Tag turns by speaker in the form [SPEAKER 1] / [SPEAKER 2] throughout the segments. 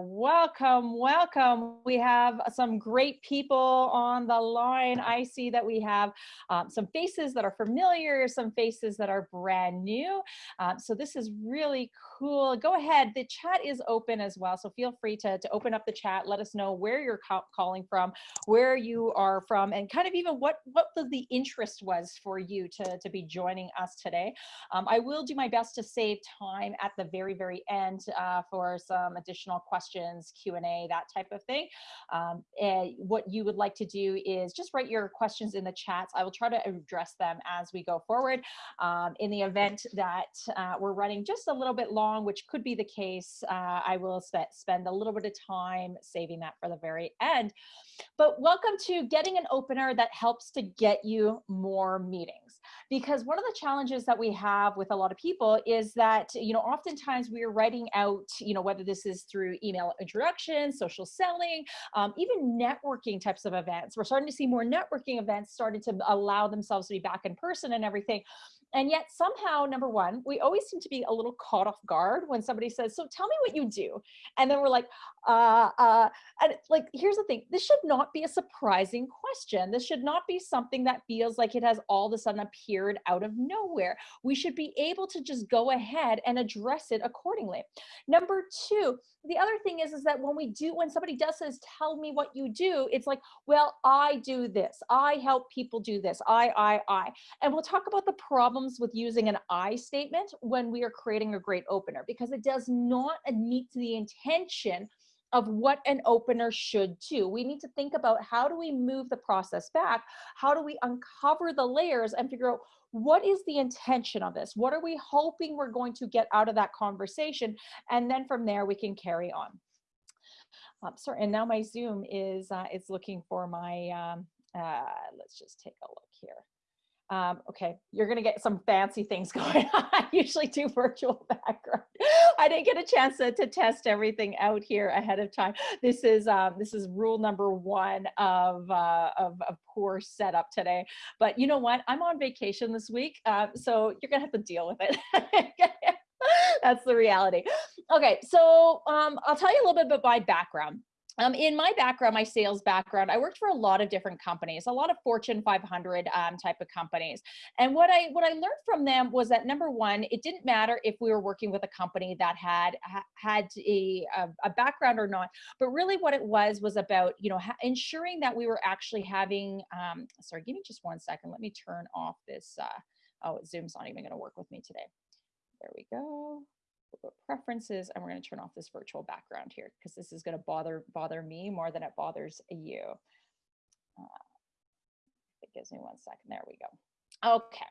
[SPEAKER 1] for Welcome, welcome. We have some great people on the line. I see that we have um, some faces that are familiar, some faces that are brand new. Um, so this is really cool. Go ahead. The chat is open as well. So feel free to, to open up the chat. Let us know where you're calling from, where you are from, and kind of even what, what the, the interest was for you to, to be joining us today. Um, I will do my best to save time at the very, very end uh, for some additional questions, Q&A, that type of thing. Um, and what you would like to do is just write your questions in the chats. I will try to address them as we go forward. Um, in the event that uh, we're running just a little bit long, which could be the case, uh, I will sp spend a little bit of time saving that for the very end. But welcome to getting an opener that helps to get you more meetings. Because one of the challenges that we have with a lot of people is that, you know, oftentimes we are writing out, you know, whether this is through email introductions, social selling, um, even networking types of events. We're starting to see more networking events starting to allow themselves to be back in person and everything. And yet somehow, number one, we always seem to be a little caught off guard when somebody says, so tell me what you do. And then we're like, uh, uh, and like, here's the thing, this should not be a surprising question. This should not be something that feels like it has all of a sudden appeared out of nowhere. We should be able to just go ahead and address it accordingly. Number two, the other thing is, is that when we do, when somebody does says, tell me what you do, it's like, well, I do this. I help people do this. I, I, I. And we'll talk about the problems with using an I statement when we are creating a great opener, because it does not meet the intention of what an opener should do. We need to think about how do we move the process back? How do we uncover the layers and figure out what is the intention of this? What are we hoping we're going to get out of that conversation? And then from there, we can carry on. Um, sorry, and now my Zoom is, uh, is looking for my, um, uh, let's just take a look here. Um, okay, you're gonna get some fancy things going on. I usually do virtual background. I didn't get a chance to, to, test everything out here ahead of time. This is um, this is rule number one of, uh, of, of poor setup today. But you know what? I'm on vacation this week, uh, so you're gonna have to deal with it. That's the reality. Okay, so um, I'll tell you a little bit about my background. Um, in my background, my sales background, I worked for a lot of different companies, a lot of Fortune 500 um, type of companies. And what I what I learned from them was that number one, it didn't matter if we were working with a company that had had a, a background or not, but really what it was was about you know ensuring that we were actually having. Um, sorry, give me just one second. Let me turn off this. Uh, oh, Zoom's not even going to work with me today. There we go preferences and we're going to turn off this virtual background here because this is going to bother bother me more than it bothers you. Uh, it gives me one second. There we go. Okay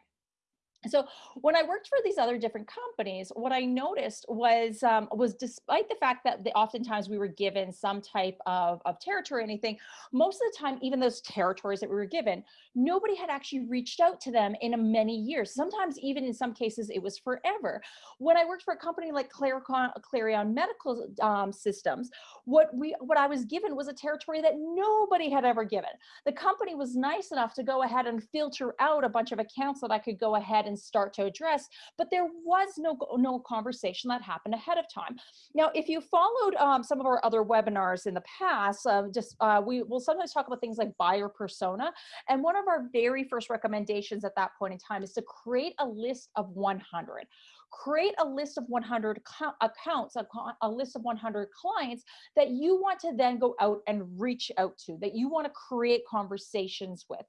[SPEAKER 1] so when I worked for these other different companies, what I noticed was um, was despite the fact that they, oftentimes we were given some type of, of territory or anything, most of the time, even those territories that we were given, nobody had actually reached out to them in many years. Sometimes even in some cases, it was forever. When I worked for a company like Clarion, Clarion Medical um, Systems, what we what I was given was a territory that nobody had ever given. The company was nice enough to go ahead and filter out a bunch of accounts that I could go ahead and start to address, but there was no, no conversation that happened ahead of time. Now, if you followed um, some of our other webinars in the past, uh, just uh, we will sometimes talk about things like buyer persona. And one of our very first recommendations at that point in time is to create a list of 100 create a list of 100 accounts, a, a, list of 100 clients that you want to then go out and reach out to, that you want to create conversations with.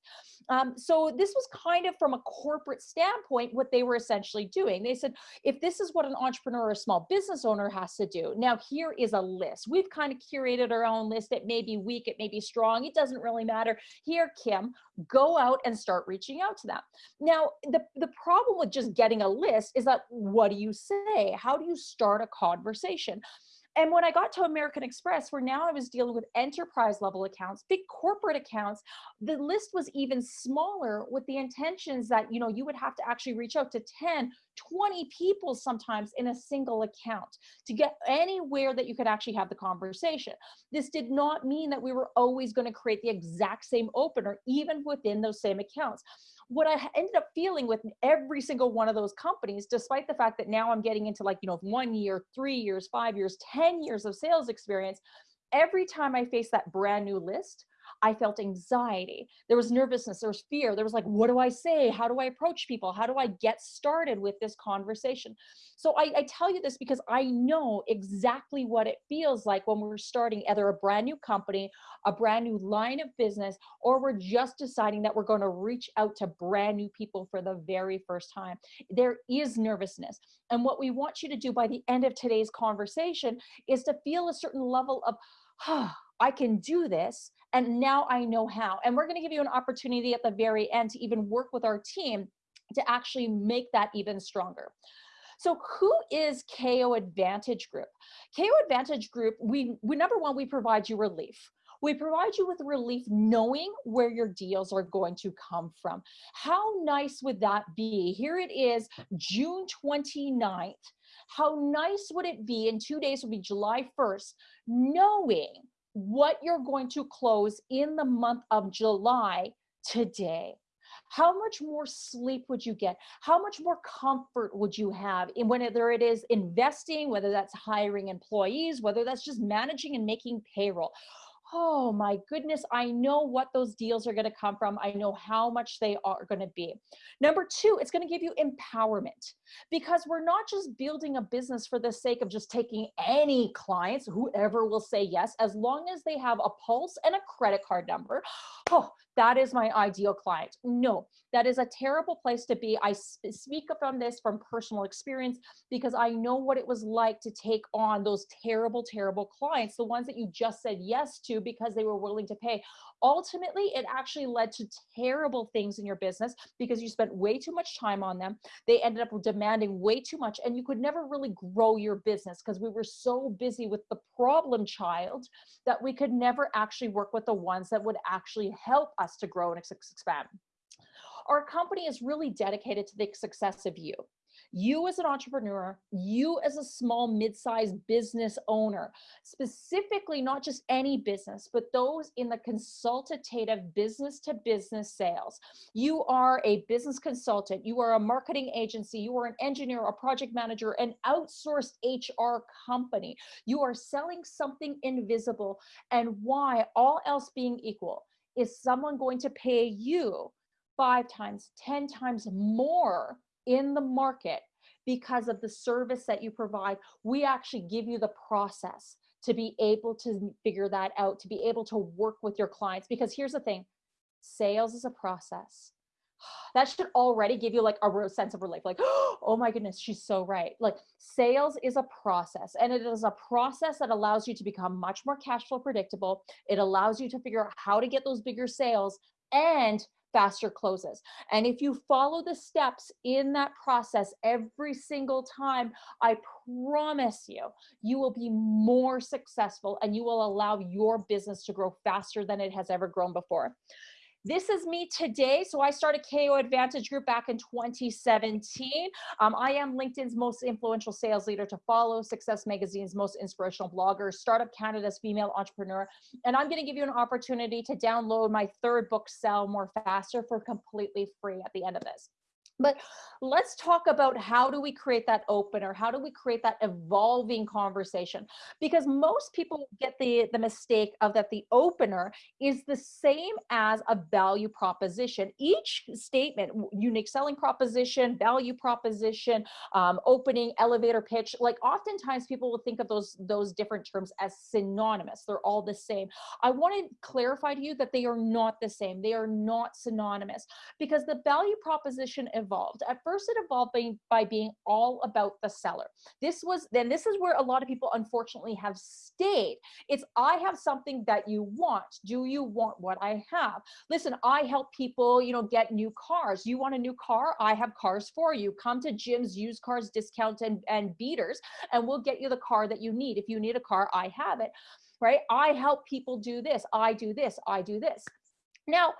[SPEAKER 1] Um, so this was kind of from a corporate standpoint, what they were essentially doing. They said, if this is what an entrepreneur or a small business owner has to do, now here is a list. We've kind of curated our own list. It may be weak, it may be strong. It doesn't really matter. Here, Kim, go out and start reaching out to them. Now, the, the problem with just getting a list is that what do you say? How do you start a conversation? And when I got to American Express, where now I was dealing with enterprise level accounts, big corporate accounts, the list was even smaller with the intentions that, you know, you would have to actually reach out to 10, 20 people sometimes in a single account to get anywhere that you could actually have the conversation. This did not mean that we were always going to create the exact same opener, even within those same accounts what I ended up feeling with every single one of those companies, despite the fact that now I'm getting into like, you know, one year, three years, five years, 10 years of sales experience, every time I face that brand new list, I felt anxiety. There was nervousness, there was fear. There was like, what do I say? How do I approach people? How do I get started with this conversation? So I, I tell you this because I know exactly what it feels like when we're starting either a brand new company, a brand new line of business, or we're just deciding that we're going to reach out to brand new people for the very first time. There is nervousness. And what we want you to do by the end of today's conversation is to feel a certain level of, oh, I can do this and now I know how. And we're gonna give you an opportunity at the very end to even work with our team to actually make that even stronger. So who is KO Advantage Group? KO Advantage Group, we, we number one, we provide you relief. We provide you with relief knowing where your deals are going to come from. How nice would that be? Here it is, June 29th. How nice would it be, in two days will be July 1st, knowing what you're going to close in the month of July today. How much more sleep would you get? How much more comfort would you have in whether it is investing, whether that's hiring employees, whether that's just managing and making payroll? Oh my goodness, I know what those deals are going to come from. I know how much they are going to be. Number two, it's going to give you empowerment because we're not just building a business for the sake of just taking any clients, whoever will say yes, as long as they have a pulse and a credit card number. Oh, that is my ideal client. No, that is a terrible place to be. I speak from this from personal experience because I know what it was like to take on those terrible, terrible clients, the ones that you just said yes to because they were willing to pay. Ultimately, it actually led to terrible things in your business because you spent way too much time on them. They ended up demanding way too much and you could never really grow your business because we were so busy with the problem child that we could never actually work with the ones that would actually help us to grow and expand. Our company is really dedicated to the success of you you as an entrepreneur, you as a small mid-sized business owner, specifically not just any business, but those in the consultative business to business sales. You are a business consultant, you are a marketing agency, you are an engineer, a project manager, an outsourced HR company. You are selling something invisible and why all else being equal is someone going to pay you five times, 10 times more in the market because of the service that you provide. We actually give you the process to be able to figure that out, to be able to work with your clients. Because here's the thing, sales is a process. That should already give you like a real sense of relief. Like, oh my goodness, she's so right. Like sales is a process and it is a process that allows you to become much more cash flow predictable. It allows you to figure out how to get those bigger sales and faster closes. And if you follow the steps in that process every single time, I promise you, you will be more successful and you will allow your business to grow faster than it has ever grown before. This is me today. So I started KO Advantage Group back in 2017. Um, I am LinkedIn's most influential sales leader to follow, Success Magazine's most inspirational blogger, Startup Canada's female entrepreneur. And I'm going to give you an opportunity to download my third book, Sell More Faster, for completely free at the end of this. But let's talk about how do we create that opener? How do we create that evolving conversation? Because most people get the, the mistake of that the opener is the same as a value proposition. Each statement, unique selling proposition, value proposition, um, opening, elevator pitch, like oftentimes people will think of those, those different terms as synonymous. They're all the same. I want to clarify to you that they are not the same. They are not synonymous because the value proposition evolved. At first it evolved by, by being all about the seller. This was, then this is where a lot of people unfortunately have stayed. It's, I have something that you want. Do you want what I have? Listen, I help people, you know, get new cars. You want a new car? I have cars for you. Come to Jim's used cars discount and, and beaters, and we'll get you the car that you need. If you need a car, I have it, right? I help people do this. I do this. I do this. Now,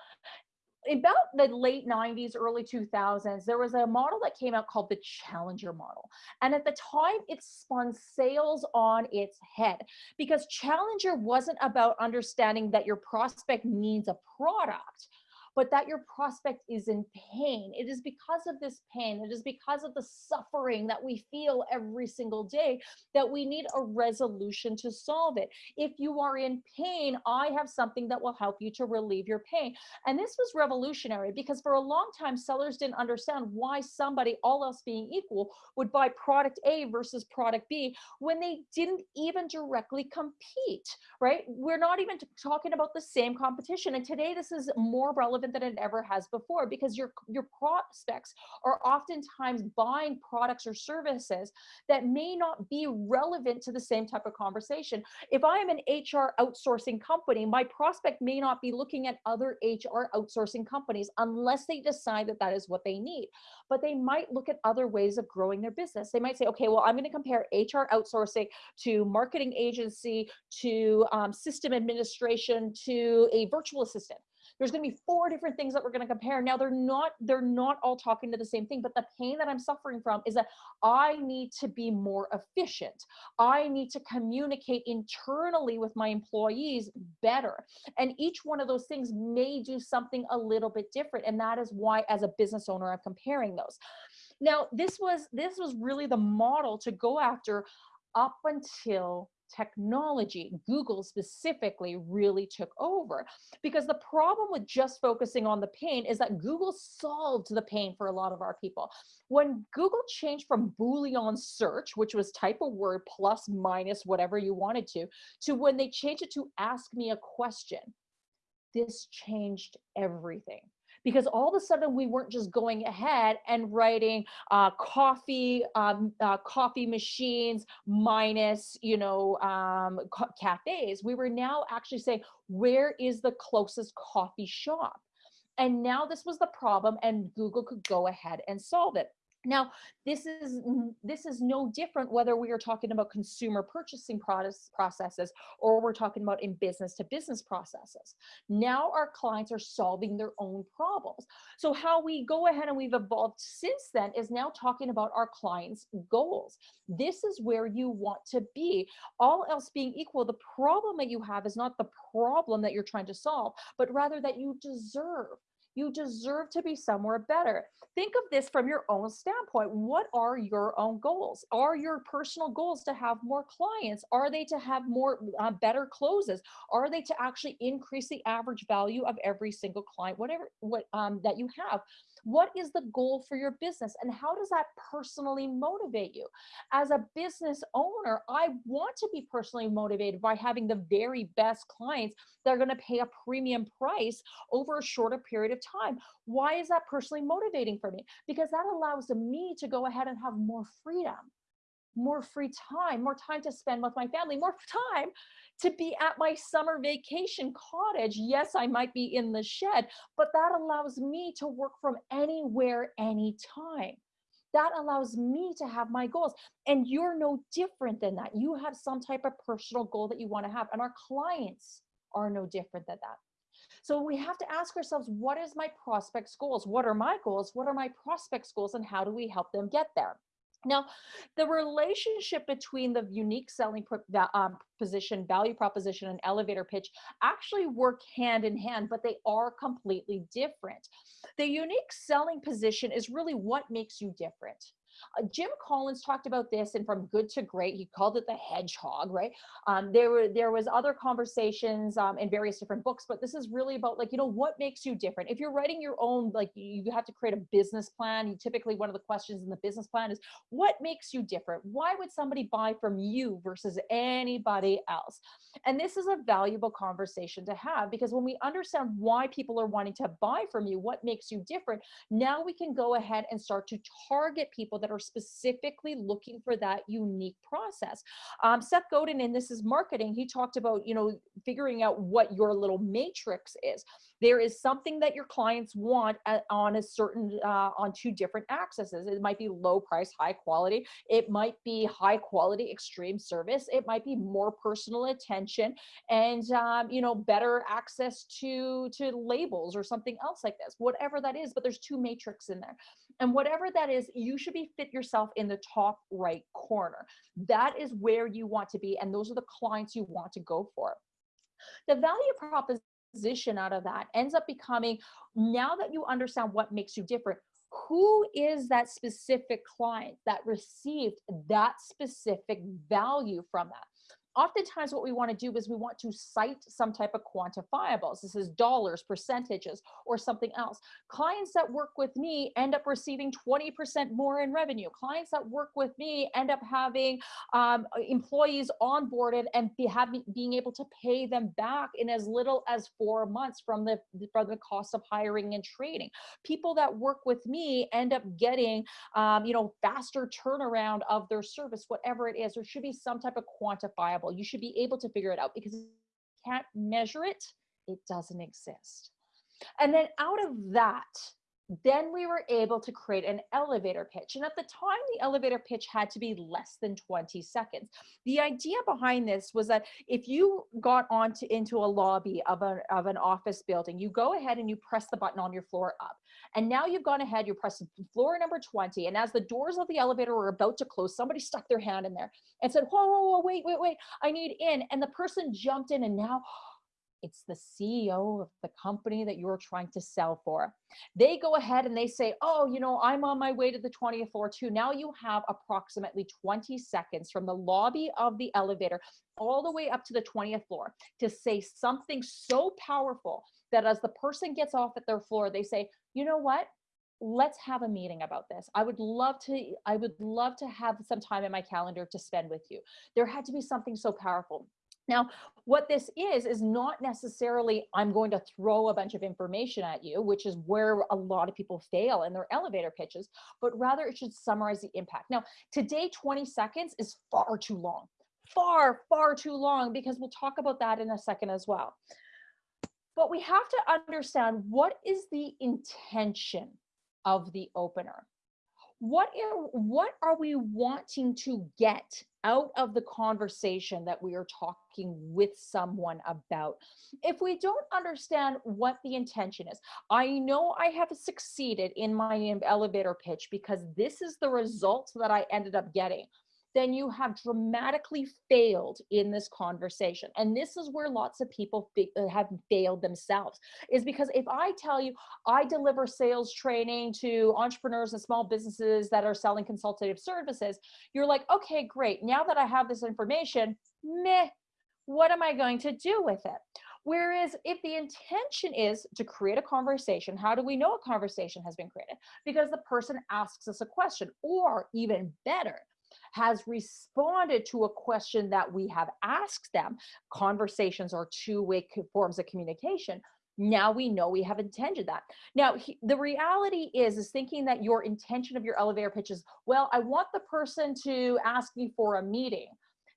[SPEAKER 1] about the late 90s early 2000s there was a model that came out called the challenger model. And at the time it spun sales on its head because challenger wasn't about understanding that your prospect needs a product but that your prospect is in pain. It is because of this pain, it is because of the suffering that we feel every single day that we need a resolution to solve it. If you are in pain, I have something that will help you to relieve your pain. And this was revolutionary because for a long time, sellers didn't understand why somebody, all else being equal, would buy product A versus product B when they didn't even directly compete, right? We're not even talking about the same competition. And today, this is more relevant than it ever has before because your, your prospects are oftentimes buying products or services that may not be relevant to the same type of conversation. If I am an HR outsourcing company, my prospect may not be looking at other HR outsourcing companies unless they decide that that is what they need. But they might look at other ways of growing their business. They might say, okay, well, I'm going to compare HR outsourcing to marketing agency to um, system administration to a virtual assistant there's going to be four different things that we're going to compare. Now they're not they're not all talking to the same thing but the pain that i'm suffering from is that i need to be more efficient. I need to communicate internally with my employees better. And each one of those things may do something a little bit different and that is why as a business owner i'm comparing those. Now this was this was really the model to go after up until technology, Google specifically really took over. Because the problem with just focusing on the pain is that Google solved the pain for a lot of our people. When Google changed from Boolean search, which was type a word plus minus whatever you wanted to, to when they changed it to ask me a question, this changed everything because all of a sudden we weren't just going ahead and writing uh, coffee um, uh, coffee machines minus you know um, cafes. We were now actually saying where is the closest coffee shop? And now this was the problem and google could go ahead and solve it now, this is this is no different whether we are talking about consumer purchasing process, processes or we're talking about in business to business processes. Now our clients are solving their own problems. So how we go ahead and we've evolved since then is now talking about our clients' goals. This is where you want to be. All else being equal, the problem that you have is not the problem that you're trying to solve, but rather that you deserve you deserve to be somewhere better. Think of this from your own standpoint. What are your own goals? Are your personal goals to have more clients? Are they to have more uh, better closes? Are they to actually increase the average value of every single client, whatever what um, that you have? What is the goal for your business and how does that personally motivate you? As a business owner, I want to be personally motivated by having the very best clients that are going to pay a premium price over a shorter period of time. Why is that personally motivating for me? Because that allows me to go ahead and have more freedom more free time, more time to spend with my family, more time to be at my summer vacation cottage. Yes, I might be in the shed, but that allows me to work from anywhere, anytime. That allows me to have my goals. And you're no different than that. You have some type of personal goal that you want to have. And our clients are no different than that. So we have to ask ourselves, what is my prospect's goals? What are my goals? What are my prospect's goals? And how do we help them get there? Now, the relationship between the unique selling um, position, value proposition, and elevator pitch actually work hand in hand, but they are completely different. The unique selling position is really what makes you different. Uh, Jim Collins talked about this and from good to great, he called it the hedgehog, right? Um, there were there was other conversations um, in various different books, but this is really about like, you know, what makes you different? If you're writing your own, like you have to create a business plan. You typically, one of the questions in the business plan is what makes you different? Why would somebody buy from you versus anybody else? And this is a valuable conversation to have because when we understand why people are wanting to buy from you, what makes you different, now we can go ahead and start to target people that are specifically looking for that unique process. Um, Seth Godin, and this is marketing, he talked about, you know, figuring out what your little matrix is. There is something that your clients want at, on a certain, uh, on two different accesses. It might be low price, high quality. It might be high quality, extreme service. It might be more personal attention and, um, you know, better access to, to labels or something else like this, whatever that is, but there's two matrix in there. And whatever that is, you should be fit yourself in the top right corner. That is where you want to be. And those are the clients you want to go for. The value proposition transition out of that ends up becoming now that you understand what makes you different who is that specific client that received that specific value from that oftentimes what we want to do is we want to cite some type of quantifiables. This is dollars, percentages, or something else. Clients that work with me end up receiving 20% more in revenue. Clients that work with me end up having um, employees onboarded and be having, being able to pay them back in as little as four months from the, from the cost of hiring and training. People that work with me end up getting, um, you know, faster turnaround of their service, whatever it is. There should be some type of quantifiable you should be able to figure it out because you can't measure it, it doesn't exist. And then out of that, then we were able to create an elevator pitch. And at the time, the elevator pitch had to be less than 20 seconds. The idea behind this was that if you got onto into a lobby of, a, of an office building, you go ahead and you press the button on your floor up. And now you've gone ahead, you press floor number 20. And as the doors of the elevator were about to close, somebody stuck their hand in there and said, whoa, whoa, whoa, wait, wait, wait, I need in. And the person jumped in and now it's the CEO of the company that you're trying to sell for. They go ahead and they say, oh, you know, I'm on my way to the 20th floor too. Now you have approximately 20 seconds from the lobby of the elevator all the way up to the 20th floor to say something so powerful that as the person gets off at their floor, they say, you know what? let's have a meeting about this. I would love to, I would love to have some time in my calendar to spend with you. There had to be something so powerful. Now, what this is, is not necessarily I'm going to throw a bunch of information at you, which is where a lot of people fail in their elevator pitches, but rather it should summarize the impact. Now, today, 20 seconds is far too long, far, far too long, because we'll talk about that in a second as well. But we have to understand what is the intention of the opener? What what are we wanting to get out of the conversation that we are talking with someone about. If we don't understand what the intention is, I know I have succeeded in my elevator pitch because this is the result that I ended up getting then you have dramatically failed in this conversation. And this is where lots of people uh, have failed themselves is because if I tell you I deliver sales training to entrepreneurs and small businesses that are selling consultative services, you're like, okay, great. Now that I have this information, meh, what am I going to do with it? Whereas if the intention is to create a conversation, how do we know a conversation has been created? Because the person asks us a question, or even better, has responded to a question that we have asked them. Conversations are two-way forms of communication. Now we know we have intended that. Now, he, the reality is, is thinking that your intention of your elevator pitch is, well, I want the person to ask me for a meeting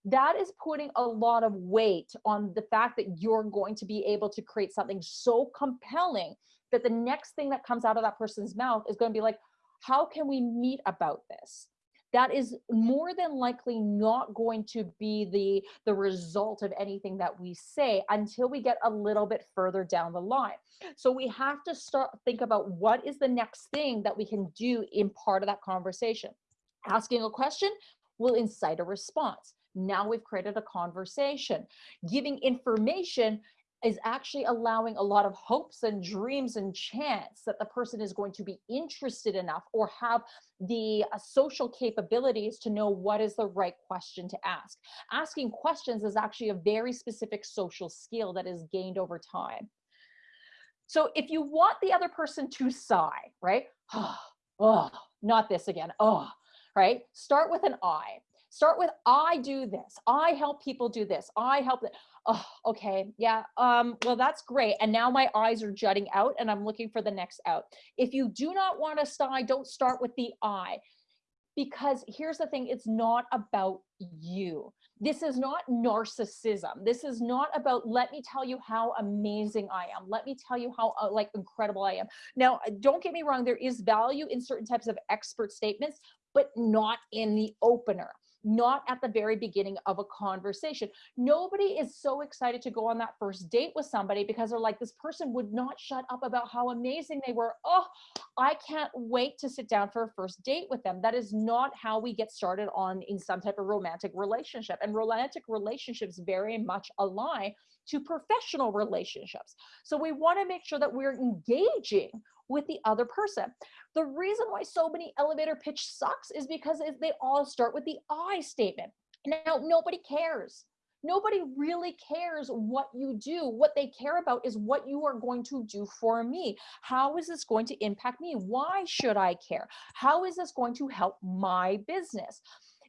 [SPEAKER 1] that is putting a lot of weight on the fact that you're going to be able to create something so compelling that the next thing that comes out of that person's mouth is going to be like, how can we meet about this? That is more than likely not going to be the the result of anything that we say until we get a little bit further down the line. So we have to start think about what is the next thing that we can do in part of that conversation. Asking a question will incite a response. Now we've created a conversation. Giving information is actually allowing a lot of hopes and dreams and chance that the person is going to be interested enough or have the uh, social capabilities to know what is the right question to ask. Asking questions is actually a very specific social skill that is gained over time. So if you want the other person to sigh, right? oh, oh not this again. Oh, right? Start with an I. Start with I do this. I help people do this. I help them oh, okay, yeah, um, well, that's great. And now my eyes are jutting out and I'm looking for the next out. If you do not want to sigh, don't start with the I because here's the thing, it's not about you. This is not narcissism. This is not about, let me tell you how amazing I am. Let me tell you how uh, like incredible I am. Now, uh, don't get me wrong. There is value in certain types of expert statements, but not in the opener not at the very beginning of a conversation. Nobody is so excited to go on that first date with somebody because they're like, this person would not shut up about how amazing they were. Oh, I can't wait to sit down for a first date with them. That is not how we get started on in some type of romantic relationship. And romantic relationships very much align to professional relationships. So we want to make sure that we're engaging with the other person. The reason why so many elevator pitch sucks is because they all start with the I statement. Now, nobody cares. Nobody really cares what you do. What they care about is what you are going to do for me. How is this going to impact me? Why should I care? How is this going to help my business?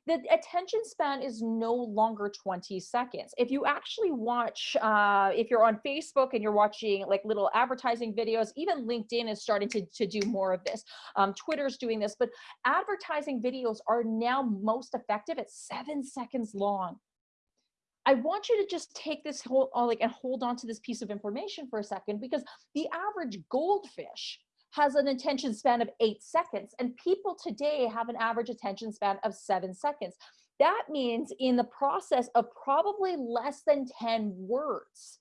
[SPEAKER 1] The attention span is no longer 20 seconds. If you actually watch, uh, if you're on Facebook and you're watching like little advertising videos, even LinkedIn is starting to, to do more of this. Um, Twitter's doing this, but advertising videos are now most effective at seven seconds long. I want you to just take this whole uh, like and hold on to this piece of information for a second because the average goldfish has an attention span of eight seconds and people today have an average attention span of seven seconds. That means in the process of probably less than 10 words,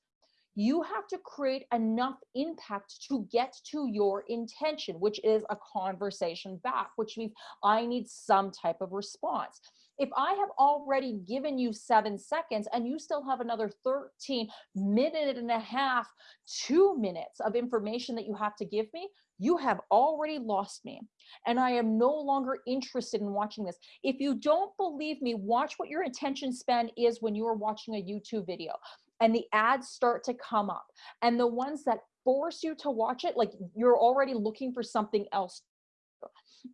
[SPEAKER 1] you have to create enough impact to get to your intention, which is a conversation back, which means I need some type of response. If I have already given you seven seconds and you still have another 13 minute and a half, two minutes of information that you have to give me, you have already lost me and I am no longer interested in watching this. If you don't believe me, watch what your attention span is when you are watching a YouTube video and the ads start to come up and the ones that force you to watch it, like you're already looking for something else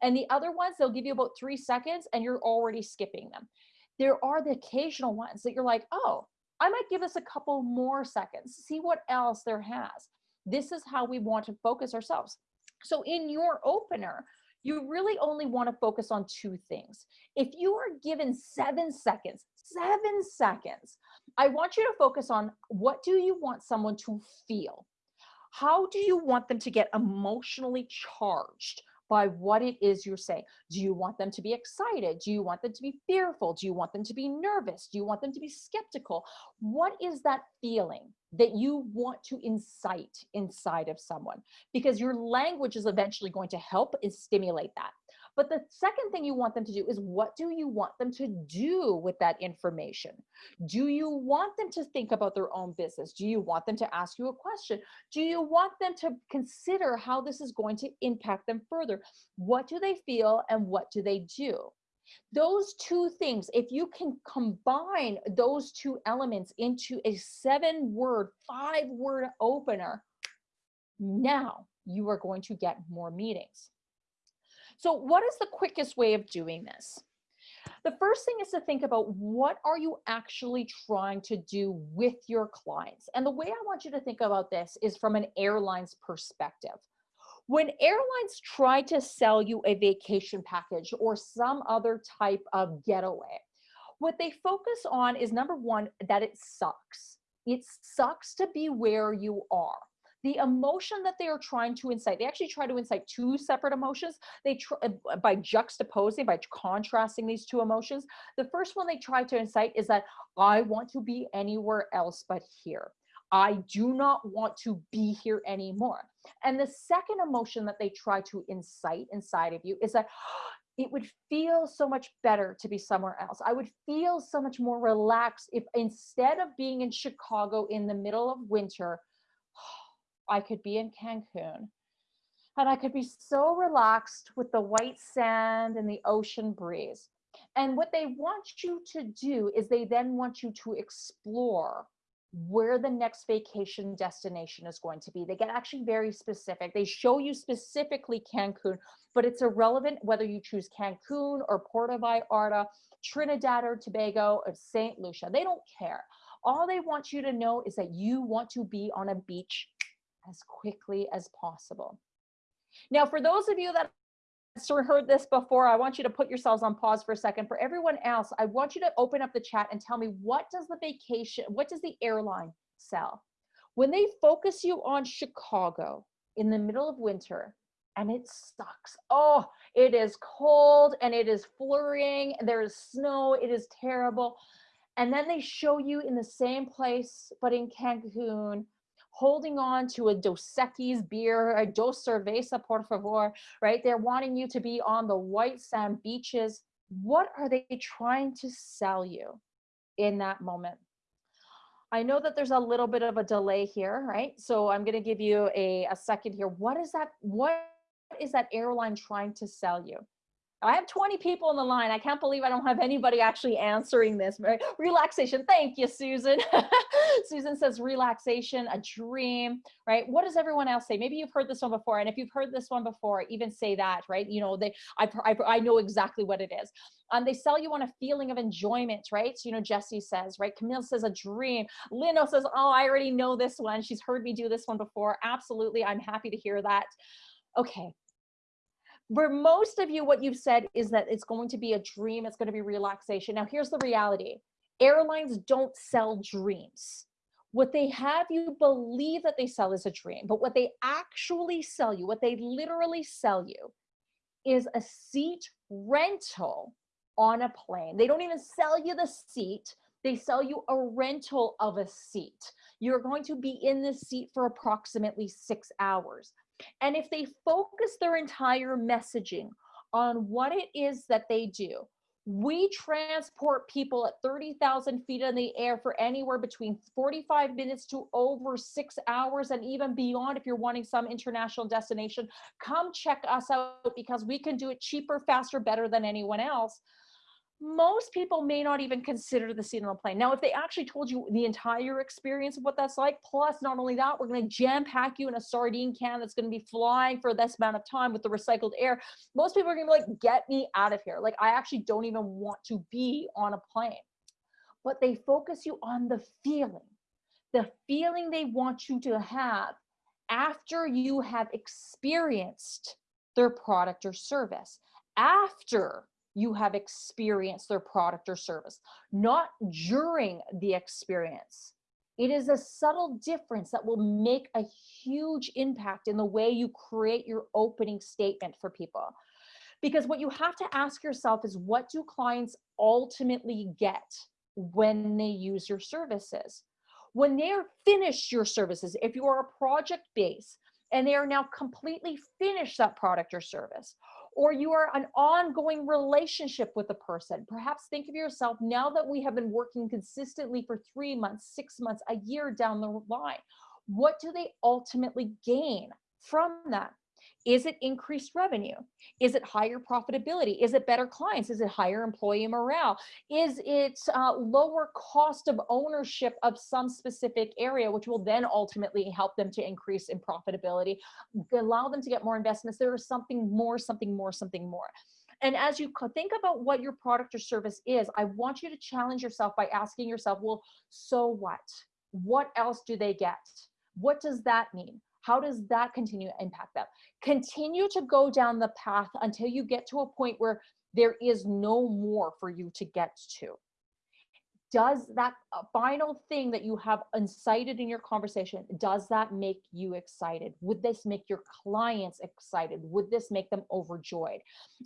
[SPEAKER 1] and the other ones, they'll give you about three seconds and you're already skipping them. There are the occasional ones that you're like, oh, I might give this a couple more seconds, see what else there has. This is how we want to focus ourselves. So in your opener, you really only want to focus on two things. If you are given seven seconds, seven seconds, I want you to focus on what do you want someone to feel? How do you want them to get emotionally charged? By what it is you're saying. Do you want them to be excited? Do you want them to be fearful? Do you want them to be nervous? Do you want them to be skeptical? What is that feeling that you want to incite inside of someone? Because your language is eventually going to help and stimulate that. But the second thing you want them to do is what do you want them to do with that information? Do you want them to think about their own business? Do you want them to ask you a question? Do you want them to consider how this is going to impact them further? What do they feel and what do they do? Those two things, if you can combine those two elements into a seven word, five word opener, now you are going to get more meetings. So what is the quickest way of doing this? The first thing is to think about what are you actually trying to do with your clients? And the way I want you to think about this is from an airline's perspective. When airlines try to sell you a vacation package or some other type of getaway, what they focus on is number one, that it sucks. It sucks to be where you are the emotion that they are trying to incite, they actually try to incite two separate emotions. They try uh, by juxtaposing, by contrasting these two emotions. The first one they try to incite is that I want to be anywhere else but here. I do not want to be here anymore. And the second emotion that they try to incite inside of you is that it would feel so much better to be somewhere else. I would feel so much more relaxed if instead of being in Chicago in the middle of winter, I could be in Cancun and I could be so relaxed with the white sand and the ocean breeze. And what they want you to do is they then want you to explore where the next vacation destination is going to be. They get actually very specific. They show you specifically Cancun, but it's irrelevant whether you choose Cancun or Puerto Vallarta, Trinidad or Tobago or St. Lucia. They don't care. All they want you to know is that you want to be on a beach as quickly as possible. Now, for those of you that heard this before, I want you to put yourselves on pause for a second. For everyone else, I want you to open up the chat and tell me what does the vacation, what does the airline sell? When they focus you on Chicago in the middle of winter and it sucks. Oh, it is cold and it is flurrying. There is snow. It is terrible. And then they show you in the same place, but in Cancun, holding on to a Dos Equis beer, a Dos Cerveza, por favor, right? They're wanting you to be on the white sand beaches. What are they trying to sell you in that moment? I know that there's a little bit of a delay here, right? So I'm going to give you a, a second here. What is that? What is that airline trying to sell you? I have 20 people on the line. I can't believe I don't have anybody actually answering this. Relaxation. Thank you, Susan. Susan says relaxation, a dream, right? What does everyone else say? Maybe you've heard this one before. And if you've heard this one before, even say that, right? You know, they, I, I, I know exactly what it is. Um, they sell you on a feeling of enjoyment, right? So, you know, Jesse says, right? Camille says a dream. Lino says, oh, I already know this one. She's heard me do this one before. Absolutely. I'm happy to hear that. Okay, for most of you, what you've said is that it's going to be a dream, it's going to be relaxation. Now, here's the reality airlines don't sell dreams. What they have you believe that they sell is a dream, but what they actually sell you, what they literally sell you, is a seat rental on a plane. They don't even sell you the seat, they sell you a rental of a seat. You're going to be in the seat for approximately six hours. And if they focus their entire messaging on what it is that they do, we transport people at 30,000 feet in the air for anywhere between 45 minutes to over six hours and even beyond if you're wanting some international destination. Come check us out because we can do it cheaper, faster, better than anyone else most people may not even consider the seat on the plane. Now, if they actually told you the entire experience of what that's like, plus not only that, we're going to jam pack you in a sardine can that's going to be flying for this amount of time with the recycled air, most people are going to be like, get me out of here. Like, I actually don't even want to be on a plane. But they focus you on the feeling, the feeling they want you to have after you have experienced their product or service, after you have experienced their product or service, not during the experience. It is a subtle difference that will make a huge impact in the way you create your opening statement for people. Because what you have to ask yourself is what do clients ultimately get when they use your services? When they're finished your services, if you are a project base and they are now completely finished that product or service, or you are an ongoing relationship with a person. Perhaps think of yourself now that we have been working consistently for three months, six months, a year down the line. What do they ultimately gain from that? Is it increased revenue? Is it higher profitability? Is it better clients? Is it higher employee morale? Is it uh, lower cost of ownership of some specific area, which will then ultimately help them to increase in profitability, allow them to get more investments? There is something more, something more, something more. And as you think about what your product or service is, I want you to challenge yourself by asking yourself, well, so what? What else do they get? What does that mean? How does that continue to impact them? Continue to go down the path until you get to a point where there is no more for you to get to. Does that uh, final thing that you have incited in your conversation, does that make you excited? Would this make your clients excited? Would this make them overjoyed?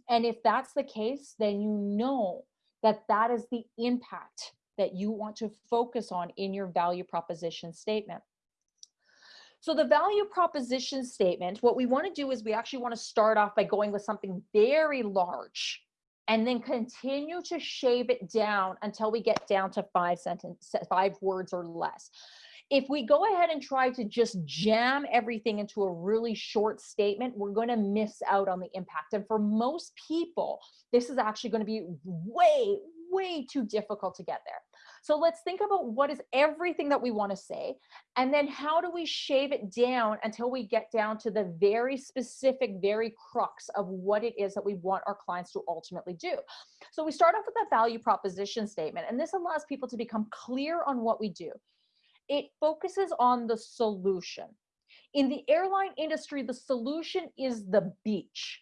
[SPEAKER 1] And if that's the case, then you know that that is the impact that you want to focus on in your value proposition statement. So the value proposition statement, what we want to do is we actually want to start off by going with something very large and then continue to shave it down until we get down to five sentences, five words or less. If we go ahead and try to just jam everything into a really short statement, we're going to miss out on the impact. And for most people, this is actually going to be way, way too difficult to get there. So let's think about what is everything that we want to say, and then how do we shave it down until we get down to the very specific, very crux of what it is that we want our clients to ultimately do. So we start off with that value proposition statement, and this allows people to become clear on what we do. It focuses on the solution. In the airline industry, the solution is the beach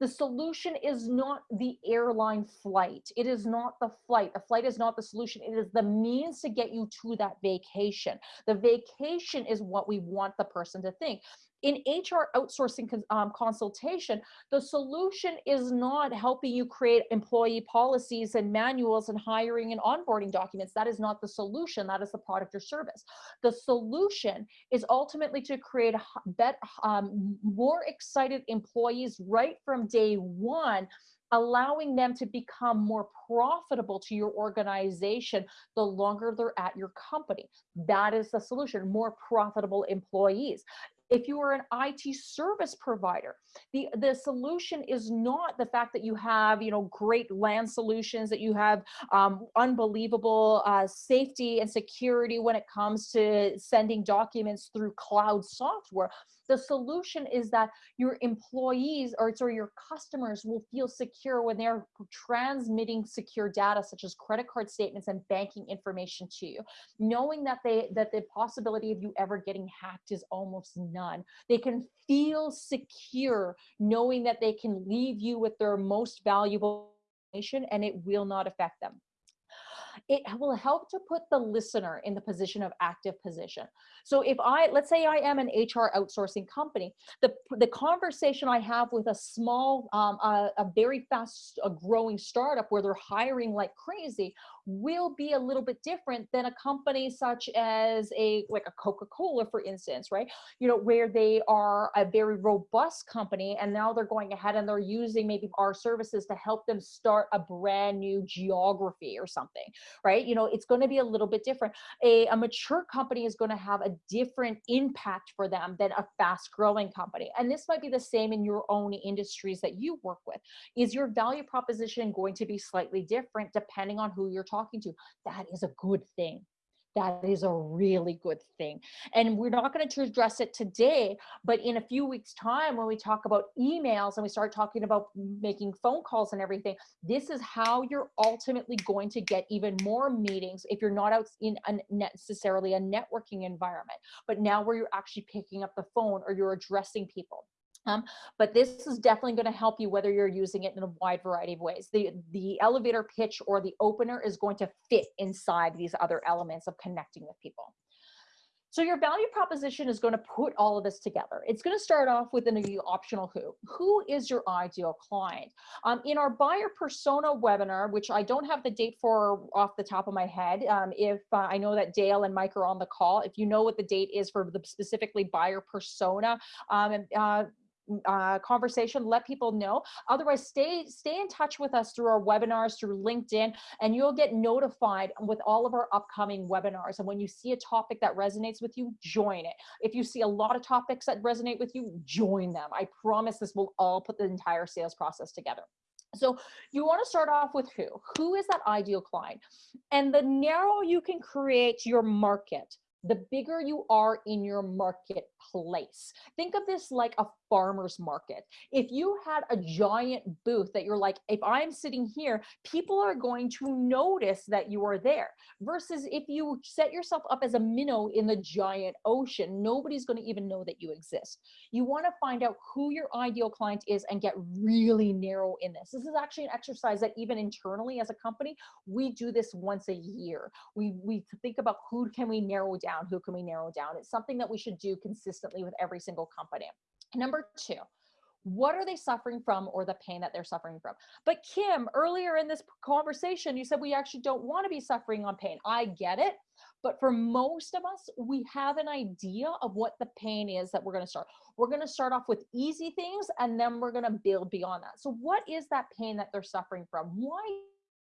[SPEAKER 1] the solution is not the airline flight. It is not the flight. The flight is not the solution. It is the means to get you to that vacation. The vacation is what we want the person to think. In HR outsourcing um, consultation, the solution is not helping you create employee policies and manuals and hiring and onboarding documents. That is not the solution. That is the product or service. The solution is ultimately to create bet, um, more excited employees right from day one allowing them to become more profitable to your organization the longer they're at your company. That is the solution, more profitable employees if you are an IT service provider, the, the solution is not the fact that you have, you know, great LAN solutions, that you have um, unbelievable uh, safety and security when it comes to sending documents through cloud software. The solution is that your employees or sorry, your customers will feel secure when they're transmitting secure data such as credit card statements and banking information to you, knowing that they that the possibility of you ever getting hacked is almost none. They can feel secure knowing that they can leave you with their most valuable information and it will not affect them it will help to put the listener in the position of active position. So if I, let's say I am an HR outsourcing company, the, the conversation I have with a small, um, a, a very fast a growing startup where they're hiring like crazy will be a little bit different than a company such as a, like a Coca-Cola, for instance, right? You know, where they are a very robust company and now they're going ahead and they're using maybe our services to help them start a brand new geography or something right? You know, it's going to be a little bit different. A, a mature company is going to have a different impact for them than a fast growing company. And this might be the same in your own industries that you work with. Is your value proposition going to be slightly different depending on who you're talking to? That is a good thing that is a really good thing. And we're not going to address it today, but in a few weeks time, when we talk about emails and we start talking about making phone calls and everything, this is how you're ultimately going to get even more meetings if you're not out in a necessarily a networking environment, but now where you're actually picking up the phone or you're addressing people. Um, but this is definitely going to help you whether you're using it in a wide variety of ways. The, the elevator pitch or the opener is going to fit inside these other elements of connecting with people. So your value proposition is going to put all of this together. It's going to start off with an optional who. Who is your ideal client? Um, in our buyer persona webinar, which I don't have the date for off the top of my head, um, if uh, I know that Dale and Mike are on the call, if you know what the date is for the specifically buyer persona, um, uh, uh, conversation, let people know. Otherwise, stay stay in touch with us through our webinars, through LinkedIn, and you'll get notified with all of our upcoming webinars. And when you see a topic that resonates with you, join it. If you see a lot of topics that resonate with you, join them. I promise this will all put the entire sales process together. So you want to start off with who? Who is that ideal client? And the narrow you can create your market, the bigger you are in your marketplace. Think of this like a farmer's market. If you had a giant booth that you're like, if I'm sitting here, people are going to notice that you are there. Versus if you set yourself up as a minnow in the giant ocean, nobody's going to even know that you exist. You want to find out who your ideal client is and get really narrow in this. This is actually an exercise that even internally as a company, we do this once a year. We, we think about who can we narrow down, who can we narrow down. It's something that we should do consistently with every single company. Number two, what are they suffering from or the pain that they're suffering from? But kim earlier in this conversation you said we actually don't want to be suffering on pain. I get it but for most of us we have an idea of what the pain is that we're going to start. We're going to start off with easy things and then we're going to build beyond that. So what is that pain that they're suffering from? Why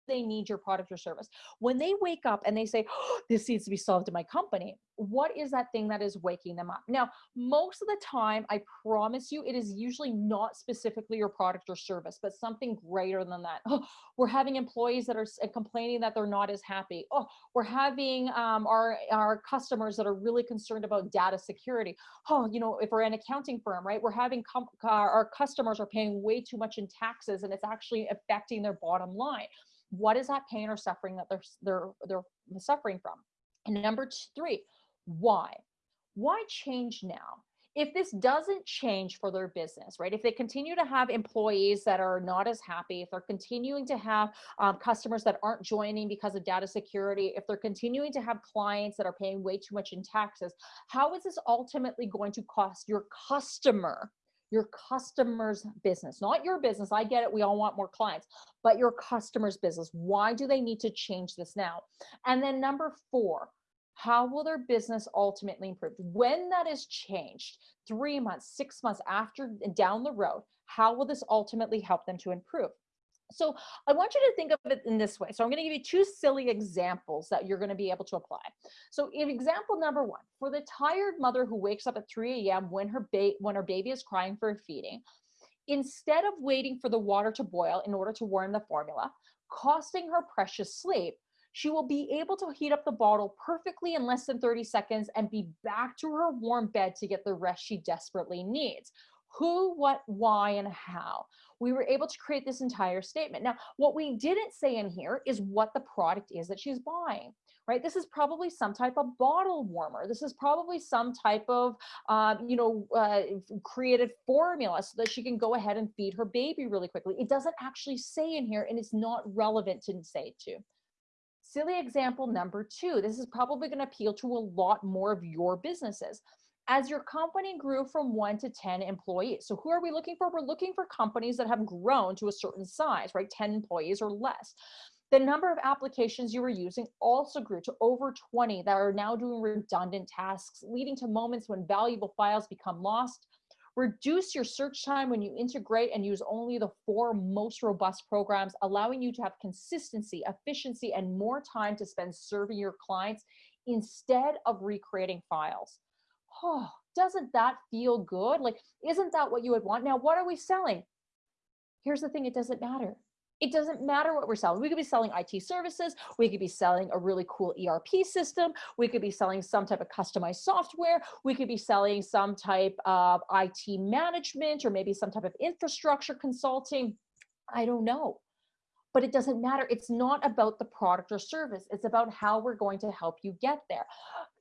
[SPEAKER 1] they need your product or service. When they wake up and they say, oh, this needs to be solved in my company, what is that thing that is waking them up? Now, most of the time, I promise you, it is usually not specifically your product or service, but something greater than that. Oh, we're having employees that are complaining that they're not as happy. Oh, we're having um, our, our customers that are really concerned about data security. Oh, you know, if we're an accounting firm, right, we're having our customers are paying way too much in taxes and it's actually affecting their bottom line what is that pain or suffering that they're they're they're suffering from? And number three why? Why change now? If this doesn't change for their business, right? If they continue to have employees that are not as happy, if they're continuing to have um, customers that aren't joining because of data security, if they're continuing to have clients that are paying way too much in taxes, how is this ultimately going to cost your customer your customer's business, not your business. I get it. We all want more clients, but your customer's business. Why do they need to change this now? And then number four, how will their business ultimately improve? When that is changed, three months, six months after down the road, how will this ultimately help them to improve? So I want you to think of it in this way. So I'm going to give you two silly examples that you're going to be able to apply. So in example number one, for the tired mother who wakes up at 3 a.m. when her when her baby is crying for a feeding, instead of waiting for the water to boil in order to warm the formula, costing her precious sleep, she will be able to heat up the bottle perfectly in less than 30 seconds and be back to her warm bed to get the rest she desperately needs. Who, what, why, and how. We were able to create this entire statement. Now, what we didn't say in here is what the product is that she's buying right? This is probably some type of bottle warmer. This is probably some type of, um, you know, uh, created formula so that she can go ahead and feed her baby really quickly. It doesn't actually say in here and it's not relevant to say to. Silly example number two, this is probably going to appeal to a lot more of your businesses. As your company grew from one to 10 employees. So who are we looking for? We're looking for companies that have grown to a certain size, right? 10 employees or less. The number of applications you were using also grew to over 20 that are now doing redundant tasks, leading to moments when valuable files become lost Reduce your search time when you integrate and use only the four most robust programs, allowing you to have consistency, efficiency, and more time to spend serving your clients instead of recreating files. Oh, doesn't that feel good? Like, isn't that what you would want? Now, what are we selling? Here's the thing, it doesn't matter. It doesn't matter what we're selling. We could be selling IT services. We could be selling a really cool ERP system. We could be selling some type of customized software. We could be selling some type of IT management or maybe some type of infrastructure consulting. I don't know but it doesn't matter. It's not about the product or service. It's about how we're going to help you get there.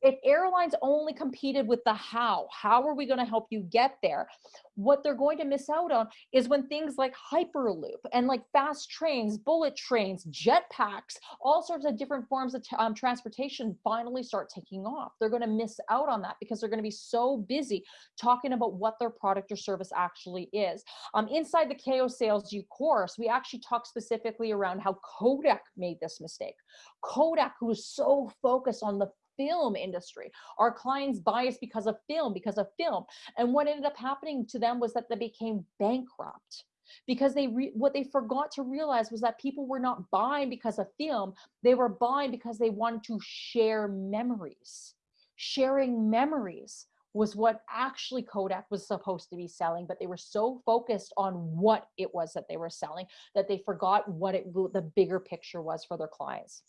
[SPEAKER 1] If airlines only competed with the how, how are we going to help you get there? What they're going to miss out on is when things like Hyperloop and like fast trains, bullet trains, jetpacks, all sorts of different forms of um, transportation finally start taking off. They're going to miss out on that because they're going to be so busy talking about what their product or service actually is. Um, inside the KO Sales U course, we actually talk specifically around how Kodak made this mistake. Kodak, who was so focused on the film industry. Our clients biased because of film, because of film. And what ended up happening to them was that they became bankrupt because they what they forgot to realize was that people were not buying because of film they were buying because they wanted to share memories sharing memories was what actually Kodak was supposed to be selling, but they were so focused on what it was that they were selling that they forgot what it the bigger picture was for their clients.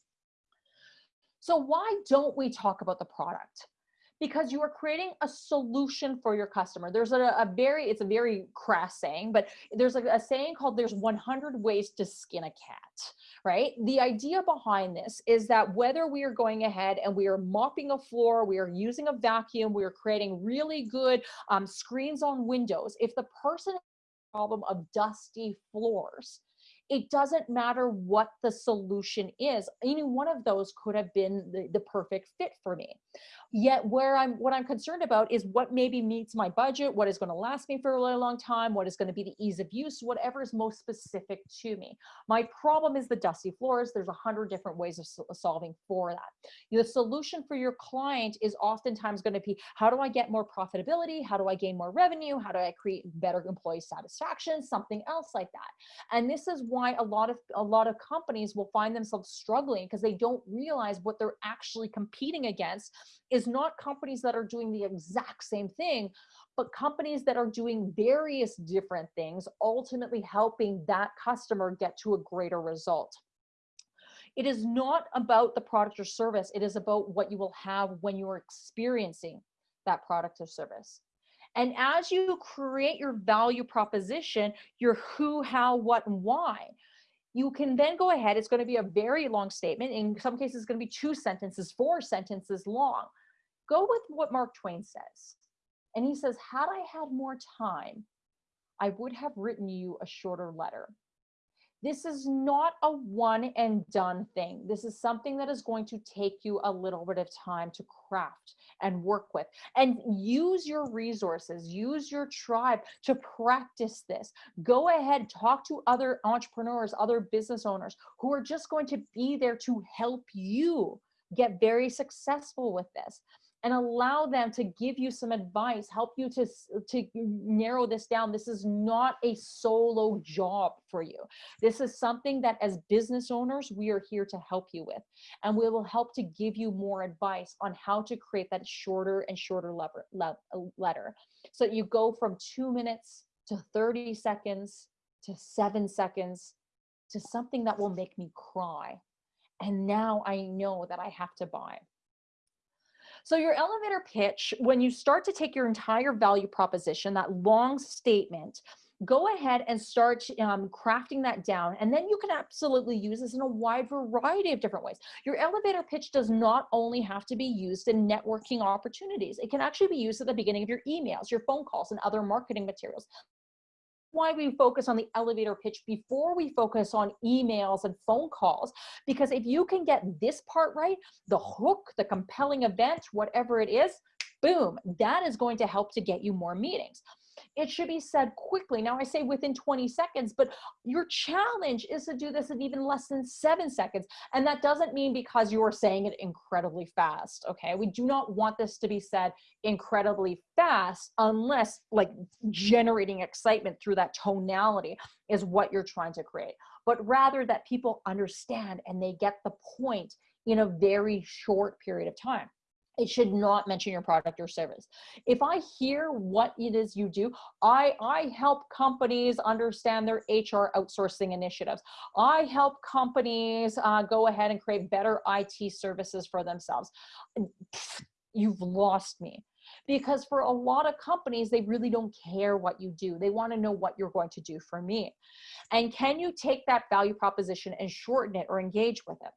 [SPEAKER 1] So why don't we talk about the product? Because you are creating a solution for your customer. There's a, a very, it's a very crass saying, but there's a, a saying called there's 100 ways to skin a cat, right? The idea behind this is that whether we are going ahead and we are mopping a floor, we are using a vacuum, we are creating really good um, screens on windows, if the person problem of dusty floors, it doesn't matter what the solution is. Any one of those could have been the, the perfect fit for me. Yet where I'm what I'm concerned about is what maybe meets my budget, what is going to last me for a really long time, what is going to be the ease of use, whatever is most specific to me. My problem is the dusty floors. There's a hundred different ways of solving for that. The solution for your client is oftentimes going to be how do I get more profitability? How do I gain more revenue? How do I create better employee satisfaction? Something else like that. And this is a lot of a lot of companies will find themselves struggling because they don't realize what they're actually competing against is not companies that are doing the exact same thing, but companies that are doing various different things, ultimately helping that customer get to a greater result. It is not about the product or service. It is about what you will have when you are experiencing that product or service. And as you create your value proposition, your who, how, what, and why, you can then go ahead. It's going to be a very long statement. In some cases, it's going to be two sentences, four sentences long go with what Mark Twain says. And he says, had I had more time, I would have written you a shorter letter. This is not a one and done thing. This is something that is going to take you a little bit of time to craft and work with and use your resources, use your tribe to practice this. Go ahead, talk to other entrepreneurs, other business owners who are just going to be there to help you get very successful with this and allow them to give you some advice, help you to, to narrow this down. This is not a solo job for you. This is something that as business owners, we are here to help you with. And we will help to give you more advice on how to create that shorter and shorter lever, le letter. So you go from two minutes to 30 seconds to seven seconds to something that will make me cry. And now I know that I have to buy. So your elevator pitch, when you start to take your entire value proposition, that long statement, go ahead and start um, crafting that down. And then you can absolutely use this in a wide variety of different ways. Your elevator pitch does not only have to be used in networking opportunities. It can actually be used at the beginning of your emails, your phone calls, and other marketing materials why we focus on the elevator pitch before we focus on emails and phone calls. Because if you can get this part right, the hook, the compelling event, whatever it is, boom, that is going to help to get you more meetings. It should be said quickly. Now I say within 20 seconds, but your challenge is to do this in even less than seven seconds. And that doesn't mean because you are saying it incredibly fast, okay? We do not want this to be said incredibly fast unless like generating excitement through that tonality is what you're trying to create. But rather that people understand and they get the point in a very short period of time it should not mention your product or service. If I hear what it is you do, I, I help companies understand their HR outsourcing initiatives. I help companies uh, go ahead and create better IT services for themselves. You've lost me. Because for a lot of companies, they really don't care what you do. They want to know what you're going to do for me. And can you take that value proposition and shorten it or engage with it?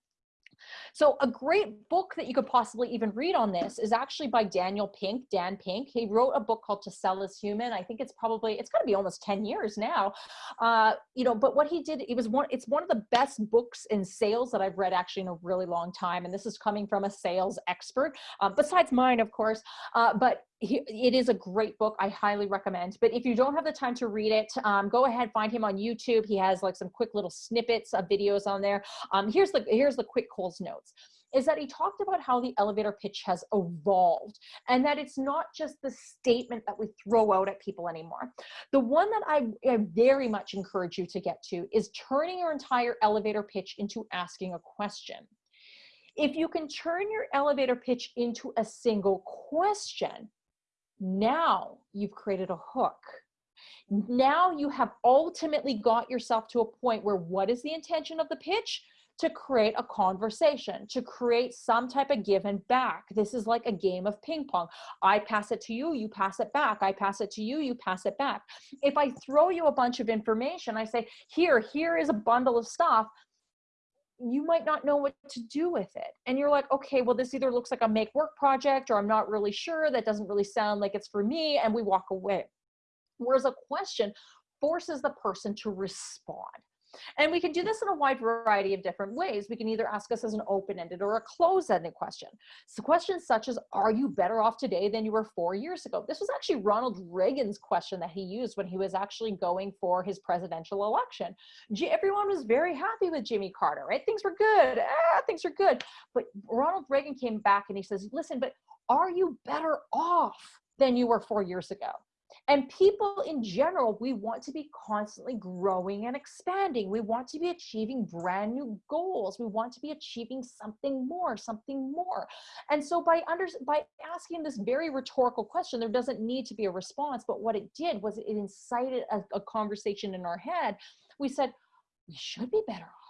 [SPEAKER 1] So a great book that you could possibly even read on this is actually by Daniel Pink, Dan Pink. He wrote a book called To Sell is Human. I think it's probably, it's gotta be almost 10 years now. Uh, you know, but what he did, it was one, it's one of the best books in sales that I've read actually in a really long time. And this is coming from a sales expert, uh, besides mine, of course. Uh, but it is a great book. I highly recommend. But if you don't have the time to read it, um, go ahead find him on YouTube. He has like some quick little snippets of videos on there. Um, here's the here's the quick Coles notes. Is that he talked about how the elevator pitch has evolved and that it's not just the statement that we throw out at people anymore. The one that I, I very much encourage you to get to is turning your entire elevator pitch into asking a question. If you can turn your elevator pitch into a single question, now you've created a hook. Now you have ultimately got yourself to a point where what is the intention of the pitch? To create a conversation, to create some type of give and back. This is like a game of ping pong. I pass it to you, you pass it back. I pass it to you, you pass it back. If I throw you a bunch of information, I say, here, here is a bundle of stuff you might not know what to do with it. And you're like, okay, well, this either looks like a make work project or I'm not really sure. That doesn't really sound like it's for me. And we walk away. Whereas a question forces the person to respond. And we can do this in a wide variety of different ways. We can either ask us as an open-ended or a closed-ended question. So questions such as, are you better off today than you were four years ago? This was actually Ronald Reagan's question that he used when he was actually going for his presidential election. Everyone was very happy with Jimmy Carter, right? Things were good, ah, things are good. But Ronald Reagan came back and he says, listen, but are you better off than you were four years ago? And people in general, we want to be constantly growing and expanding. We want to be achieving brand new goals. We want to be achieving something more, something more. And so by under, by asking this very rhetorical question, there doesn't need to be a response, but what it did was it incited a, a conversation in our head. We said, we should be better off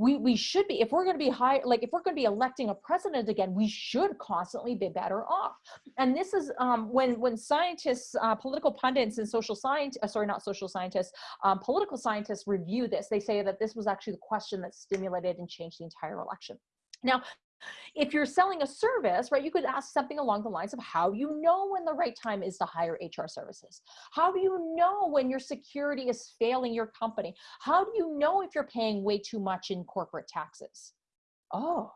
[SPEAKER 1] we, we should be, if we're going to be high, like if we're going to be electing a president again, we should constantly be better off. And this is um, when, when scientists, uh, political pundits and social science, uh, sorry, not social scientists, um, political scientists review this, they say that this was actually the question that stimulated and changed the entire election. Now, If you're selling a service, right, you could ask something along the lines of how you know when the right time is to hire HR services? How do you know when your security is failing your company? How do you know if you're paying way too much in corporate taxes? Oh,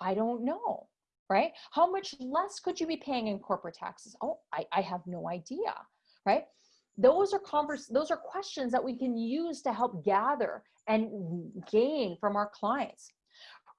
[SPEAKER 1] I don't know, right? How much less could you be paying in corporate taxes? Oh, I, I have no idea, right? Those are converse, those are questions that we can use to help gather and gain from our clients.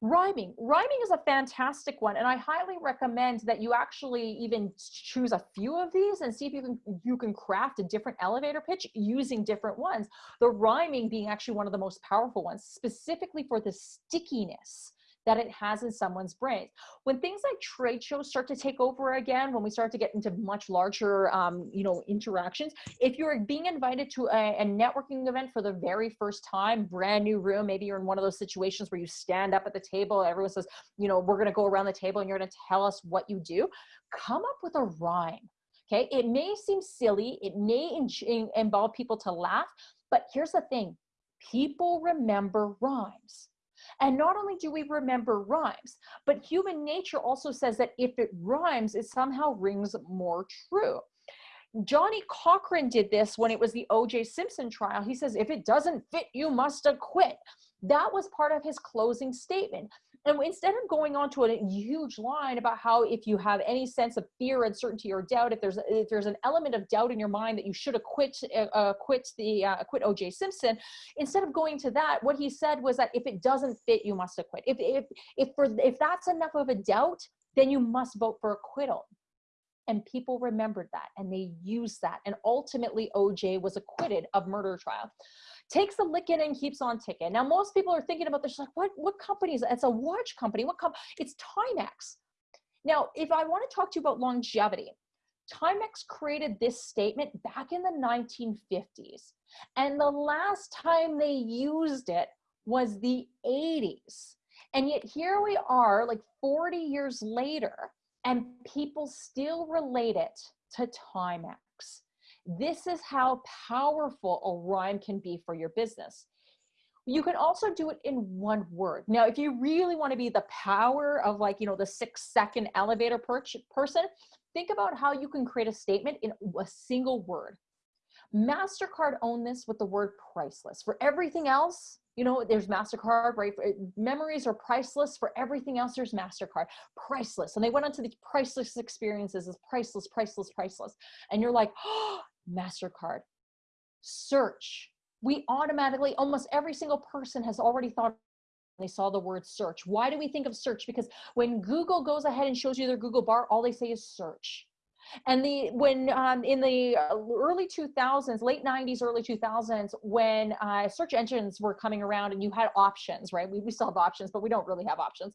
[SPEAKER 1] Rhyming. Rhyming is a fantastic one, and I highly recommend that you actually even choose a few of these and see if you can you can craft a different elevator pitch using different ones. The rhyming being actually one of the most powerful ones, specifically for the stickiness that it has in someone's brains. When things like trade shows start to take over again, when we start to get into much larger, um, you know, interactions, if you're being invited to a, a networking event for the very first time, brand new room, maybe you're in one of those situations where you stand up at the table, everyone says, you know, we're going to go around the table and you're going to tell us what you do. Come up with a rhyme. Okay. It may seem silly. It may involve people to laugh, but here's the thing. People remember rhymes. And not only do we remember rhymes, but human nature also says that if it rhymes, it somehow rings more true. Johnnie Cochran did this when it was the O.J. Simpson trial. He says, if it doesn't fit, you must acquit. That was part of his closing statement. And instead of going on to a huge line about how if you have any sense of fear, uncertainty, or doubt, if there's if there's an element of doubt in your mind that you should acquit uh, quit the uh, acquit O.J. Simpson, instead of going to that, what he said was that if it doesn't fit, you must acquit. If if if for if that's enough of a doubt, then you must vote for acquittal. And people remembered that and they used that. And ultimately, OJ was acquitted of murder trial takes a licking and keeps on ticking. Now, most people are thinking about this like, what, what company is it? It's a watch company. What company? It's Timex. Now, if I want to talk to you about longevity, Timex created this statement back in the 1950s. And the last time they used it was the 80s. And yet here we are like 40 years later and people still relate it to Timex. This is how powerful a rhyme can be for your business. You can also do it in one word. Now, if you really want to be the power of like, you know, the six second elevator person, think about how you can create a statement in a single word. MasterCard owned this with the word priceless. For everything else, you know, there's MasterCard, right? Memories are priceless. For everything else, there's MasterCard. Priceless. And they went on to the priceless experiences as priceless, priceless, priceless. And you're like, oh, MasterCard. Search. We automatically, almost every single person has already thought they saw the word search. Why do we think of search? Because when Google goes ahead and shows you their Google bar, all they say is search. And the when um, in the early 2000s, late 90s, early 2000s, when uh, search engines were coming around and you had options, right? We, we still have options, but we don't really have options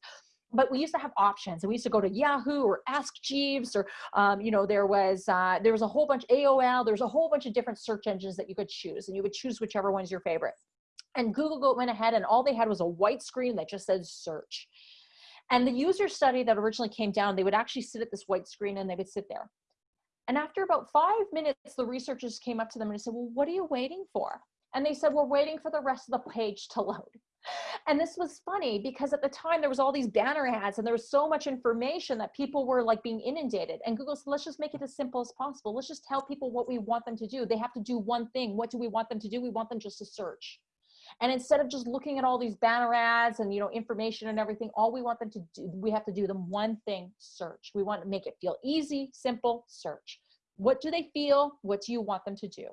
[SPEAKER 1] but we used to have options and we used to go to Yahoo or Ask Jeeves or, um, you know, there was, uh, there was a whole bunch, AOL, there's a whole bunch of different search engines that you could choose and you would choose whichever one's your favorite. And Google went ahead and all they had was a white screen that just said search. And the user study that originally came down, they would actually sit at this white screen and they would sit there. And after about five minutes, the researchers came up to them and said, well, what are you waiting for? And they said, we're waiting for the rest of the page to load. And this was funny because at the time there was all these banner ads and there was so much information that people were like being inundated. And Google said, let's just make it as simple as possible. Let's just tell people what we want them to do. They have to do one thing. What do we want them to do? We want them just to search. And instead of just looking at all these banner ads and you know information and everything, all we want them to do, we have to do them one thing, search. We want to make it feel easy, simple, search. What do they feel? What do you want them to do?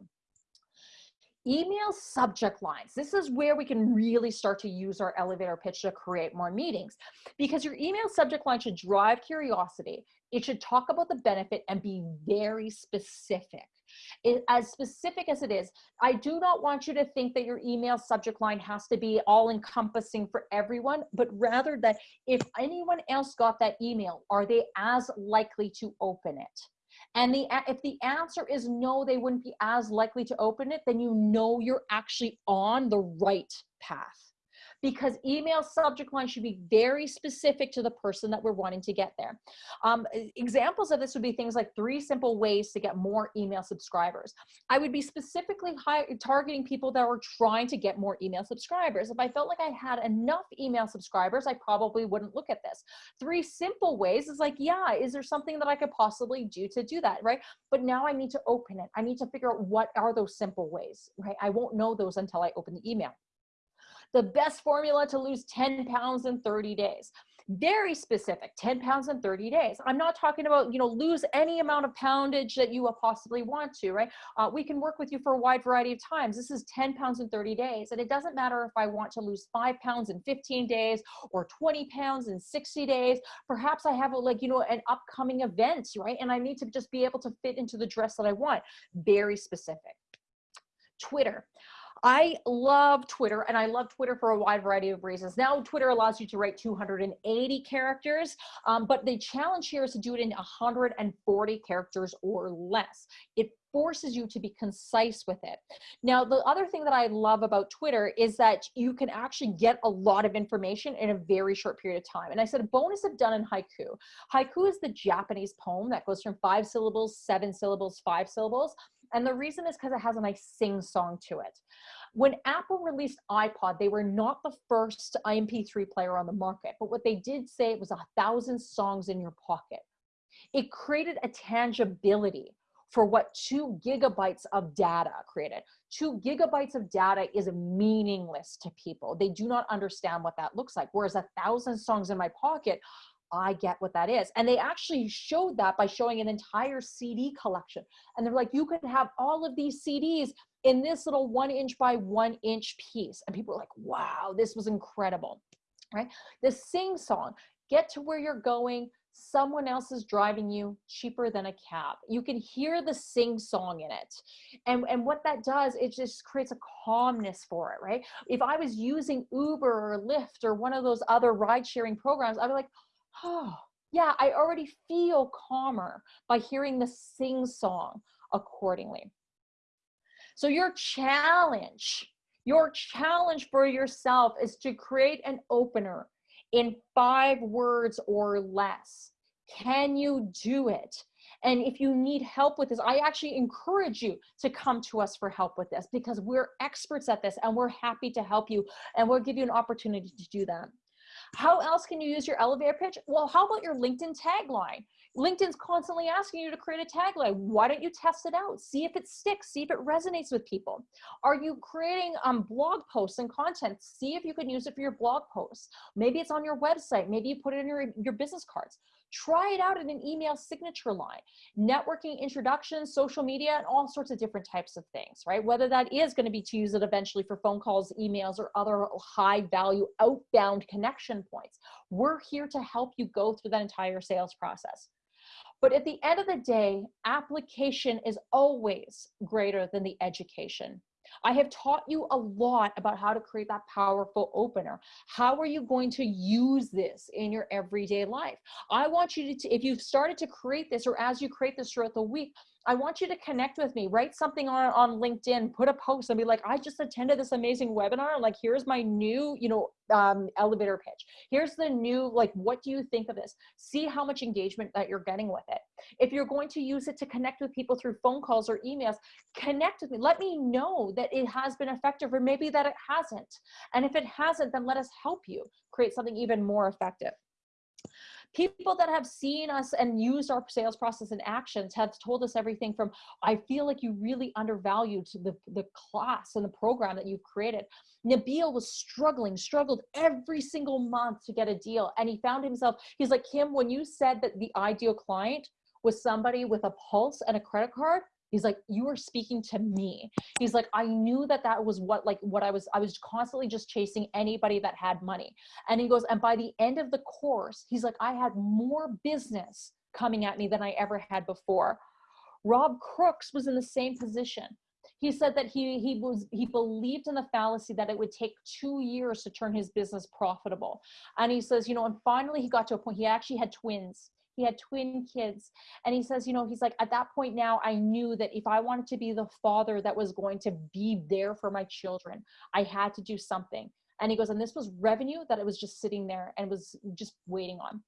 [SPEAKER 1] Email subject lines. This is where we can really start to use our elevator pitch to create more meetings because your email subject line should drive curiosity. It should talk about the benefit and be very specific. It, as specific as it is, I do not want you to think that your email subject line has to be all encompassing for everyone, but rather that if anyone else got that email, are they as likely to open it? And the if the answer is no, they wouldn't be as likely to open it, then you know you're actually on the right path. Because email subject line should be very specific to the person that we're wanting to get there. Um, examples of this would be things like three simple ways to get more email subscribers. I would be specifically targeting people that were trying to get more email subscribers. If I felt like I had enough email subscribers, I probably wouldn't look at this. Three simple ways is like, yeah, is there something that I could possibly do to do that, right? But now I need to open it. I need to figure out what are those simple ways, right? I won't know those until I open the email. The best formula to lose 10 pounds in 30 days. Very specific 10 pounds in 30 days. I'm not talking about you know lose any amount of poundage that you possibly want to right? Uh, we can work with you for a wide variety of times. This is 10 pounds in 30 days and it doesn't matter if i want to lose five pounds in 15 days or 20 pounds in 60 days. Perhaps i have a like you know an upcoming event right? And i need to just be able to fit into the dress that i want. Very specific. Twitter I love Twitter and I love Twitter for a wide variety of reasons. Now Twitter allows you to write 280 characters, um, but the challenge here is to do it in 140 characters or less. It forces you to be concise with it. Now, the other thing that I love about Twitter is that you can actually get a lot of information in a very short period of time. And I said a bonus of done in haiku. Haiku is the Japanese poem that goes from five syllables, seven syllables, five syllables. And the reason is because it has a nice sing song to it. When Apple released iPod, they were not the first MP3 player on the market, but what they did say it was a thousand songs in your pocket. It created a tangibility for what two gigabytes of data created. Two gigabytes of data is meaningless to people. They do not understand what that looks like. Whereas a thousand songs in my pocket, I get what that is. And they actually showed that by showing an entire CD collection. And they're like, you could have all of these CDs in this little one inch by one inch piece. And people were like, wow, this was incredible, right? The sing song, get to where you're going, someone else is driving you cheaper than a cab. You can hear the sing song in it. And, and what that does, it just creates a calmness for it, right? If I was using Uber or Lyft or one of those other ride sharing programs, I'd be like, oh, yeah, I already feel calmer by hearing the sing song accordingly. So your challenge, your challenge for yourself is to create an opener in five words or less. Can you do it? And if you need help with this, I actually encourage you to come to us for help with this because we're experts at this and we're happy to help you and we'll give you an opportunity to do that. How else can you use your elevator pitch? Well, how about your LinkedIn tagline? LinkedIn's constantly asking you to create a tagline. Why don't you test it out? See if it sticks, see if it resonates with people. Are you creating um, blog posts and content? See if you can use it for your blog posts. Maybe it's on your website. Maybe you put it in your, your business cards. Try it out in an email signature line, networking introductions, social media, and all sorts of different types of things, right? Whether that is going to be to use it eventually for phone calls, emails, or other high value outbound connection points. We're here to help you go through that entire sales process. But at the end of the day, application is always greater than the education. I have taught you a lot about how to create that powerful opener. How are you going to use this in your everyday life? I want you to, if you've started to create this or as you create this throughout the week, I want you to connect with me, write something on, on LinkedIn, put a post and be like, I just attended this amazing webinar. Like, here's my new, you know, um, elevator pitch. Here's the new, like, what do you think of this? See how much engagement that you're getting with it. If you're going to use it to connect with people through phone calls or emails, connect with me. Let me know that it has been effective or maybe that it hasn't. And if it hasn't, then let us help you create something even more effective. People that have seen us and used our sales process and actions have told us everything from, I feel like you really undervalued the, the class and the program that you've created. Nabil was struggling, struggled every single month to get a deal. And he found himself, he's like, Kim, when you said that the ideal client was somebody with a pulse and a credit card, He's like, you were speaking to me. He's like, I knew that that was what, like what I was, I was constantly just chasing anybody that had money. And he goes, and by the end of the course, he's like, I had more business coming at me than I ever had before. Rob Crooks was in the same position. He said that he, he was, he believed in the fallacy that it would take two years to turn his business profitable. And he says, you know, and finally he got to a point, he actually had twins he had twin kids and he says you know he's like at that point now i knew that if i wanted to be the father that was going to be there for my children i had to do something And he goes, and this was revenue that it was just sitting there and was just waiting on.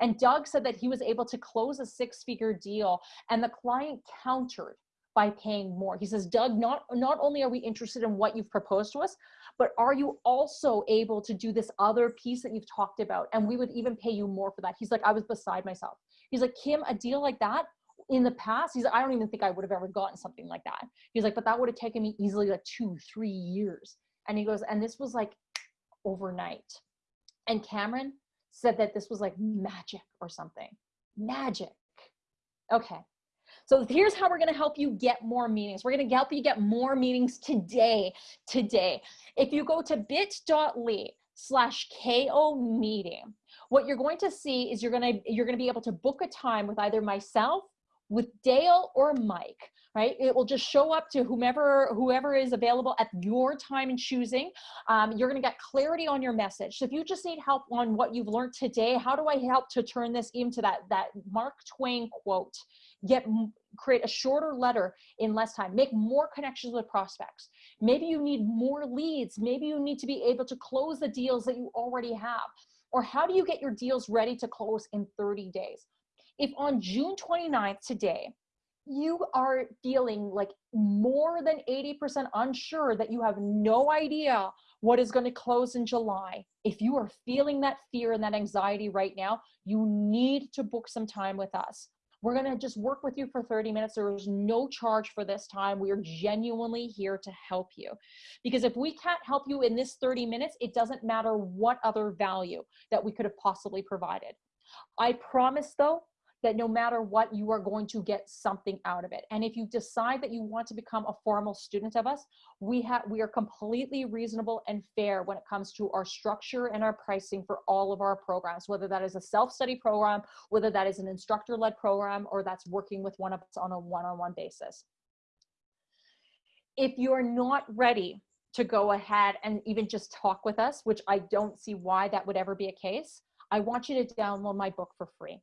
[SPEAKER 1] And Doug said that he was able to close a six figure deal and the client countered by paying more. He says, Doug, not, not only are we interested in what you've proposed to us, but are you also able to do this other piece that you've talked about? And we would even pay you more for that. He's like, I was beside myself. He's like, Kim, a deal like that in the past, he's like, I don't even think I would have ever gotten something like that. He's like, but that would have taken me easily like two, three years. And he goes, and this was like overnight. And Cameron said that this was like magic or something. Magic. Okay. So here's how we're going to help you get more meetings. We're going to help you get more meetings today. Today, if you go to bit.ly slash ko meeting, what you're going to see is you're going to you're going to be able to book a time with either myself, with Dale or Mike right? It will just show up to whomever whoever is available at your time and choosing. Um, you're going to get clarity on your message. So if you just need help on what you've learned today, how do I help to turn this into that that Mark Twain quote? Get create a shorter letter in less time. Make more connections with prospects. Maybe you need more leads. Maybe you need to be able to close the deals that you already have. Or how do you get your deals ready to close in 30 days? If on June 29th today, you are feeling like more than 80% unsure that you have no idea what is going to close in July, if you are feeling that fear and that anxiety right now, you need to book some time with us. We're going to just work with you for 30 minutes. There is no charge for this time. We are genuinely here to help you. Because if we can't help you in this 30 minutes, it doesn't matter what other value that we could have possibly provided. I promise though, that no matter what, you are going to get something out of it. And if you decide that you want to become a formal student of us, we have we are completely reasonable and fair when it comes to our structure and our pricing for all of our programs, whether that is a self-study program, whether that is an instructor-led program, or that's working with one of us on a one-on-one -on -one basis. If you're not ready to go ahead and even just talk with us, which I don't see why that would ever be a case, I want you to download my book for free.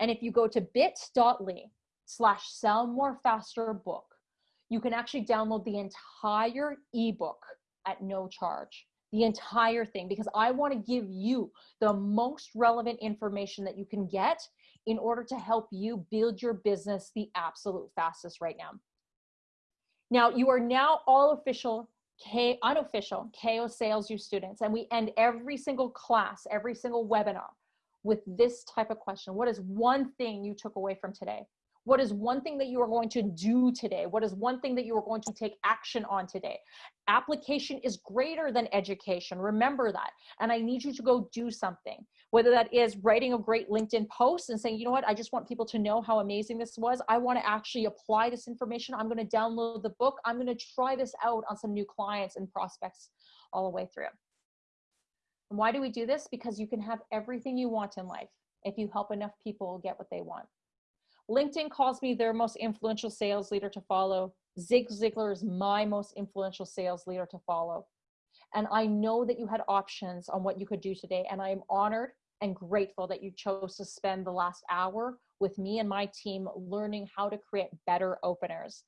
[SPEAKER 1] And if you go to bit.ly slash sell more faster book, you can actually download the entire ebook at no charge the entire thing because I want to give you the most relevant information that you can get in order to help you build your business the absolute fastest right now. Now, you are now all official, K, unofficial KO Sales U students, and we end every single class, every single webinar with this type of question. What is one thing you took away from today? What is one thing that you are going to do today? What is one thing that you are going to take action on today? Application is greater than education. Remember that. And I need you to go do something, whether that is writing a great LinkedIn post and saying, you know what, I just want people to know how amazing this was. I want to actually apply this information. I'm going to download the book. I'm going to try this out on some new clients and prospects all the way through. Why do we do this? Because you can have everything you want in life if you help enough people get what they want. LinkedIn calls me their most influential sales leader to follow. Zig Ziglar is my most influential sales leader to follow. And I know that you had options on what you could do today. And I am honored and grateful that you chose to spend the last hour with me and my team learning how to create better openers.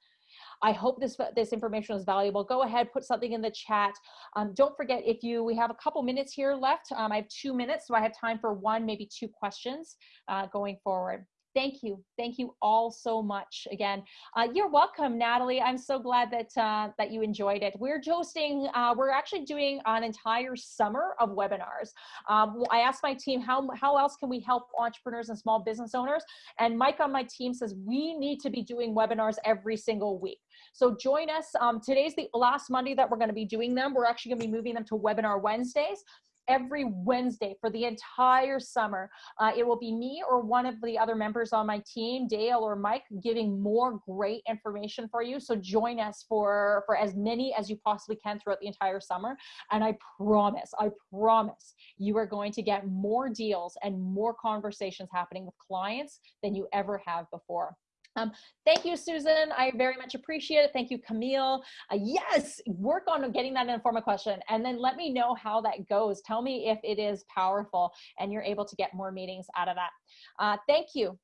[SPEAKER 1] I hope this, this information was valuable. Go ahead, put something in the chat. Um, don't forget if you, we have a couple minutes here left. Um, I have two minutes, so I have time for one, maybe two questions uh, going forward thank you. Thank you all so much again. Uh, you're welcome, Natalie. I'm so glad that uh, that you enjoyed it. We're hosting, uh, we're actually doing an entire summer of webinars. Um, I asked my team, how, how else can we help entrepreneurs and small business owners? And Mike on my team says, we need to be doing webinars every single week. So join us. Um, today's the last Monday that we're gonna be doing them. We're actually gonna be moving them to webinar Wednesdays every Wednesday for the entire summer. Uh, it will be me or one of the other members on my team, Dale or Mike, giving more great information for you. So join us for, for as many as you possibly can throughout the entire summer. And I promise, I promise you are going to get more deals and more conversations happening with clients than you ever have before. Um, thank you, Susan. I very much appreciate it. Thank you, Camille. Uh, yes, work on getting that informal question and then let me know how that goes. Tell me if it is powerful and you're able to get more meetings out of that. Uh, thank you.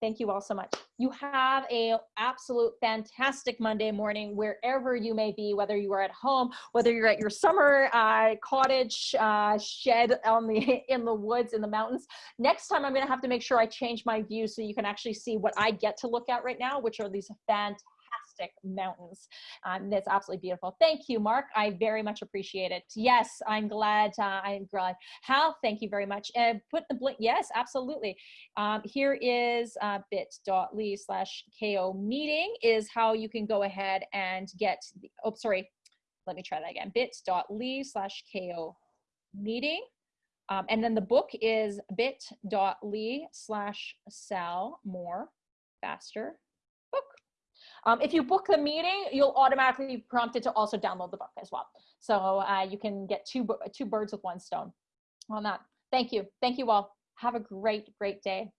[SPEAKER 1] Thank you all so much. You have a absolute fantastic Monday morning wherever you may be, whether you are at home, whether you're at your summer uh, cottage uh, shed on the in the woods in the mountains. Next time, I'm going to have to make sure I change my view so you can actually see what I get to look at right now, which are these fantastic mountains. Um, that's absolutely beautiful. Thank you, Mark. I very much appreciate it. Yes, I'm glad. Uh, I'm glad. Hal, thank you very much. And put the blink. Yes, absolutely. Um, here is uh, bit.ly slash KO meeting is how you can go ahead and get, the, oh, sorry. Let me try that again. bit.ly slash KO meeting. Um, and then the book is bit.ly slash sell more faster um, if you book the meeting, you'll automatically be prompted to also download the book as well. So uh, you can get two, two birds with one stone on that. Thank you. Thank you all. Have a great, great day.